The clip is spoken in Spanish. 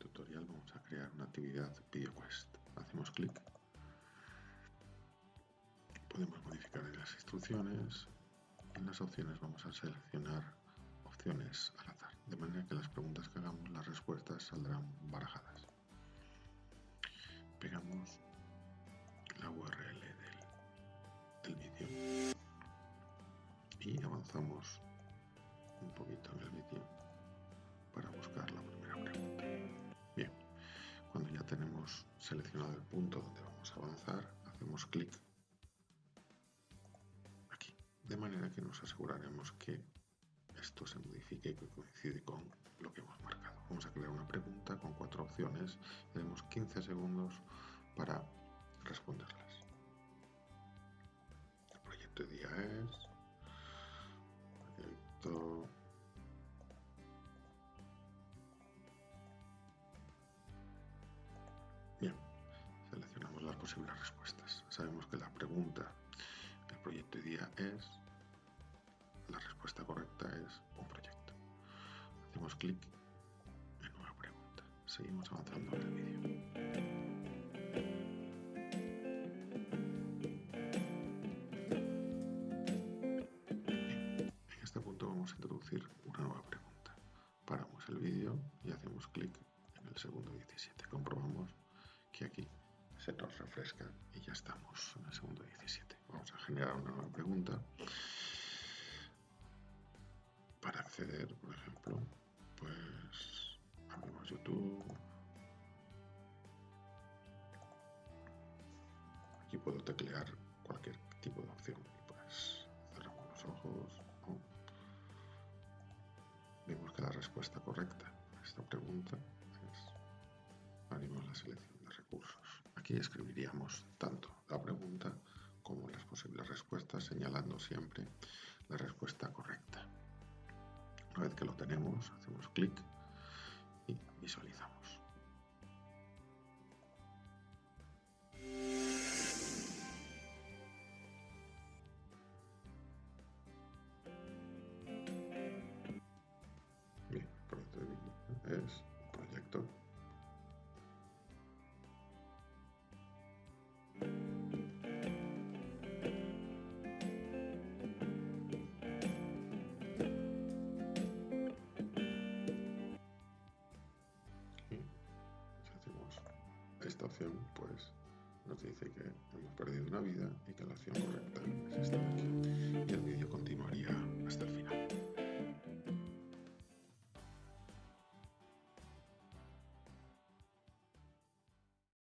tutorial vamos a crear una actividad VideoQuest. Hacemos clic. Podemos modificar las instrucciones. En las opciones vamos a seleccionar opciones al azar, de manera que las preguntas que hagamos, las respuestas saldrán barajadas. Pegamos la URL del, del vídeo y avanzamos un poquito en el vídeo seleccionado el punto donde vamos a avanzar, hacemos clic aquí, de manera que nos aseguraremos que esto se modifique y que coincide con lo que hemos marcado. Vamos a crear una pregunta con cuatro opciones, tenemos 15 segundos para responderlas. El proyecto de día es proyecto posibles respuestas. Sabemos que la pregunta del proyecto día es, la respuesta correcta es un proyecto. Hacemos clic en nueva pregunta. Seguimos avanzando en el vídeo. En este punto vamos a introducir una nueva pregunta. Paramos el vídeo y hacemos clic en el segundo 17. Comprobamos que aquí se nos refresca y ya estamos en el segundo 17. Vamos a generar una nueva pregunta. Para acceder, por ejemplo, pues abrimos YouTube. Aquí puedo teclear cualquier tipo de opción pues cerramos los ojos. Vemos que la respuesta correcta a esta pregunta es abrimos la selección Aquí escribiríamos tanto la pregunta como las posibles respuestas, señalando siempre la respuesta correcta. Una vez que lo tenemos, hacemos clic y visualizamos. Esta opción pues nos dice que hemos perdido una vida y que la acción correcta es esta. de aquí